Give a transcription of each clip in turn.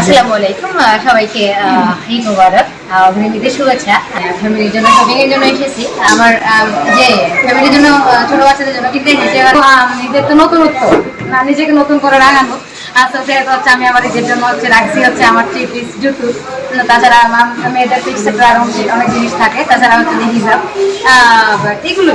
আসসালামু আলাইকুম সবাইকে ঈদ মুবারক শুভেচ্ছা। ফ্যামিলির জন্য জন্য এসেছি। আমার যে ফ্যামিলির জন্য ছোট বাচ্চাদের জন্য কিনতে এসেছি ঈদের তো নতুনত্ব না, নিজেকে নতুন করে রাঙানো সেটা হচ্ছে আমি আমার ঈদের জন্য হচ্ছে রাখছি হচ্ছে আমার থ্রি পিস জুতো। তাছাড়া আমার মেয়েদের আরও অনেক জিনিস থাকে। তাছাড়া হচ্ছে হিজাব। এগুলো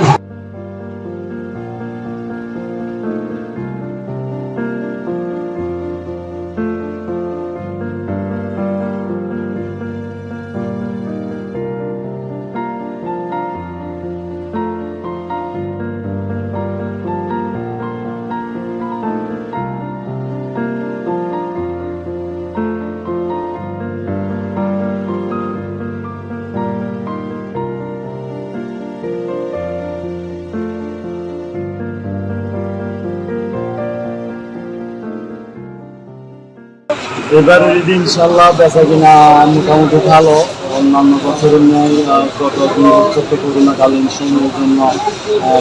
এবারে ঈদ ইনশাল্লাহ বেচা কিনা মোটামুটি ভালো, অন্যান্য বছরের ন্যায় গত দুই বছর তো করোনাকালীন সময়ের জন্য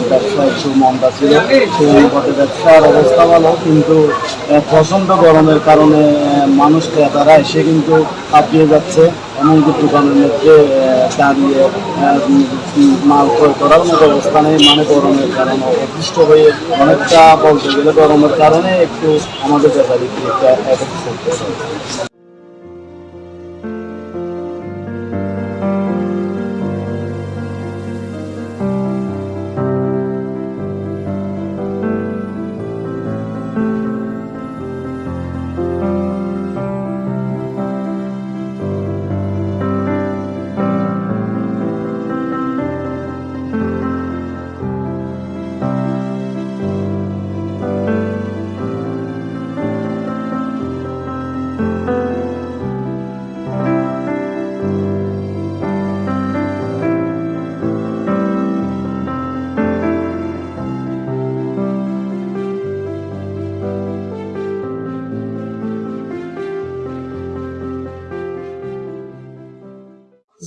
ব্যবসা একটু মন্দা ছিল। সেই অনুপাতে ব্যবসার অবস্থা ভালো, কিন্তু প্রচণ্ড গরমের কারণে মানুষ ক্রেতারা এসে কিন্তু কাঁপিয়ে যাচ্ছে। এমনকি দোকানের মধ্যে দাঁড়িয়ে মাল ক্রয় করার মতো অবস্থা নেই। মানে গরমের কারণে অতিষ্ঠ হয়ে অনেকটা বলতে গেলে গরমের কারণে একটু আমাদের ব্যাপারে একটা এফেক্ট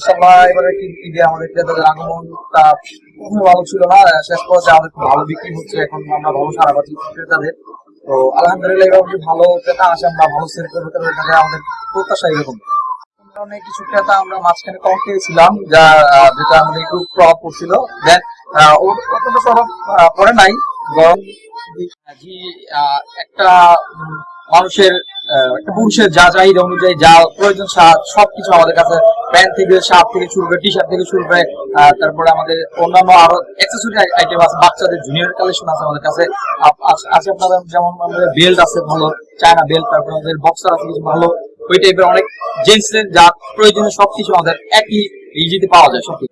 ইনশাল্লাহ এবারে কি ঈদে আমাদের ক্রেতাদের আগমনটা প্রথমে ভালো ছিল না, শেষ পর্যায়ে আমাদের খুব ভালো বিক্রি হচ্ছে, এখন আমরা ভালো সারা পাচ্ছি ক্রেতাদের। তো আলহামদুলিল্লাহ এবার ভালো ক্রেতা আসে আমরা ভালো সেল করতে পারি আমাদের প্রত্যাশা এরকম। কারণে কিছু ক্রেতা আমরা মাঝখানে কম পেয়েছিলাম যা যেটা আমাদের একটু প্রভাব পড়ছিল। দেন অত্যন্ত প্রভাব পড়ে নাই গরম জি একটা মানুষের একটা পুরুষের যা চাহিদা অনুযায়ী যা প্রয়োজন সবকিছু আমাদের কাছে প্যান্ট থেকে শার্ট থেকে শুরু করে টি শার্ট থেকে শুরু করে তারপরে আমাদের অন্যান্য আরও অ্যাক্সেসরি আইটেম আছে, বাচ্চাদের জুনিয়র কালেকশন আছে আমাদের কাছে। আছে আপনাদের যেমন আমাদের বেল্ট আছে ভালো চায়না বেল্ট তারপরে আমাদের বক্সার আছে কিছু ভালো। ওই টাইপের অনেক জেন্টস যা প্রয়োজনীয় সবকিছু আমাদের একই ইজিতে পাওয়া যায় সবকিছু।